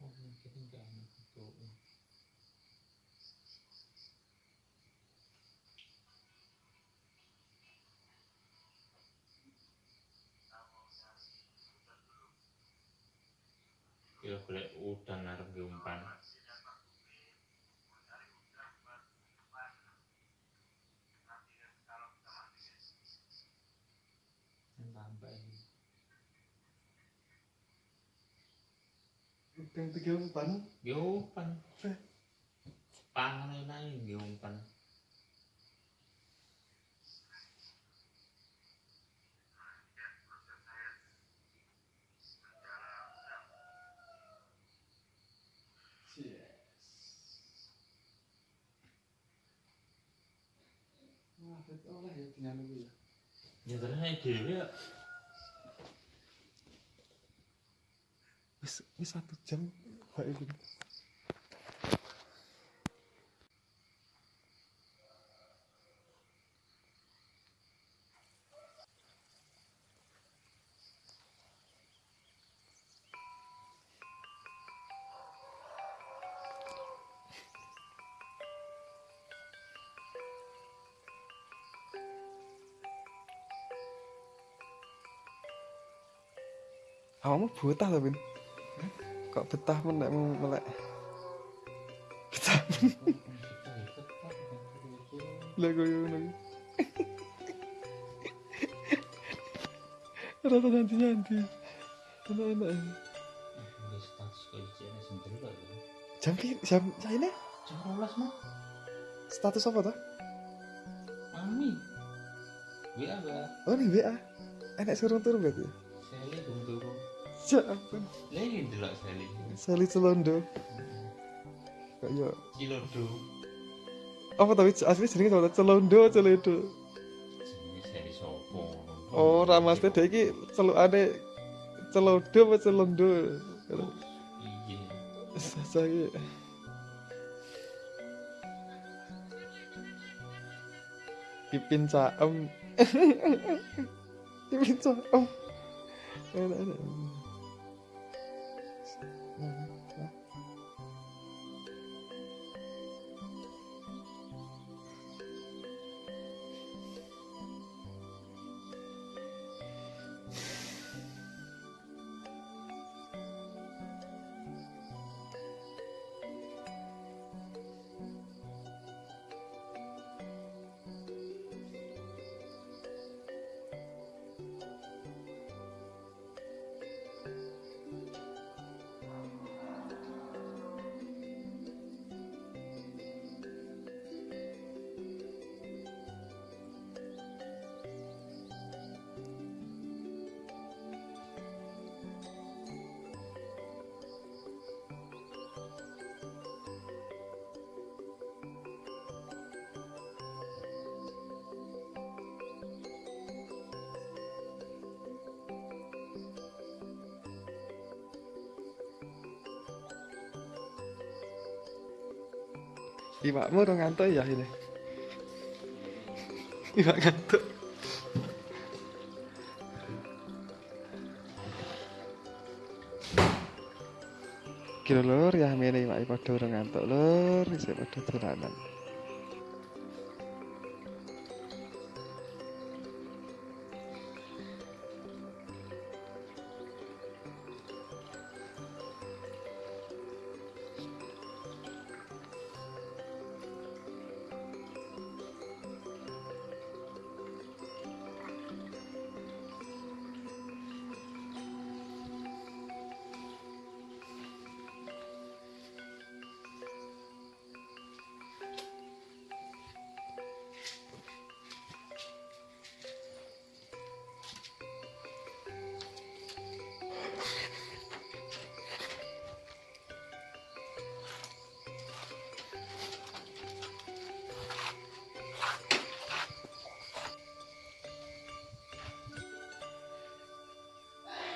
Oh, mungkin enggak enak itu. Ya boleh udang ngarep di umpan. Yang tambah ini. Udang tiga umpan. Nggih umpan. Pangan enak nggih umpan. Oleh ya ya. Ya terus nek dhewe ya. Wis wis satu jam kok ini Awakmu betah ta, Bin? Kok betah men nek mau melek? Betah. Koyo ngono. iki. Rasa status kok iki sendiri kok. Jam pi jam ini Jam 12 mah. status apa tuh? Mami. WA. Oh nih WA. Enak suruh turun berarti. Ya ampun. Lagi delok Seli. Sali Celondo. Kayak Cilodo. apa tapi asli jenenge apa? Celondo, Celondo. Jenenge? Oh, ramasnya dia iki celukane Celondo apa Celondo? Iya. Saya Pipin caem. Pipin caem. Enak enak. Iwakmu udah ngantuk ya ini. Iwak ngantuk. Kira lur ya mene iwak padha udah ngantuk lur, isih padha dolanan.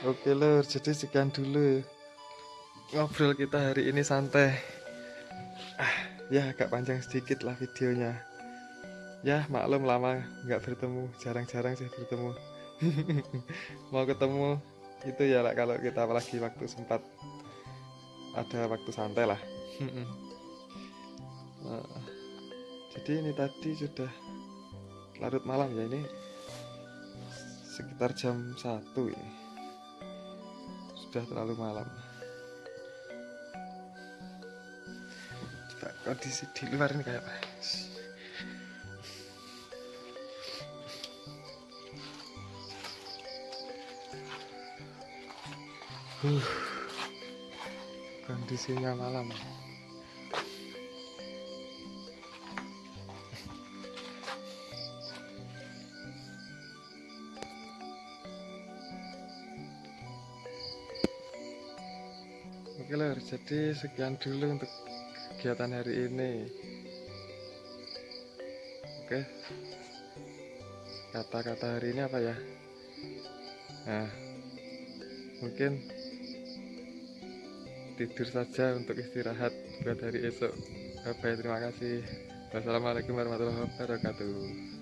Oke lur, jadi sekian dulu ngobrol kita hari ini santai. Ah, ya agak panjang sedikit lah videonya. Ya maklum lama nggak bertemu, jarang-jarang sih bertemu. Mau ketemu itu ya lah kalau kita apalagi waktu sempat ada waktu santai lah. Nah, jadi ini tadi sudah larut malam ya ini sekitar jam 1 ini sudah terlalu malam. Coba kondisi di luar ini kayak apa? Kondisinya malam Jadi sekian dulu untuk kegiatan hari ini. Oke, kata-kata hari ini apa ya? Nah mungkin tidur saja untuk istirahat buat hari esok. Bye bye terima kasih. Wassalamualaikum warahmatullahi wabarakatuh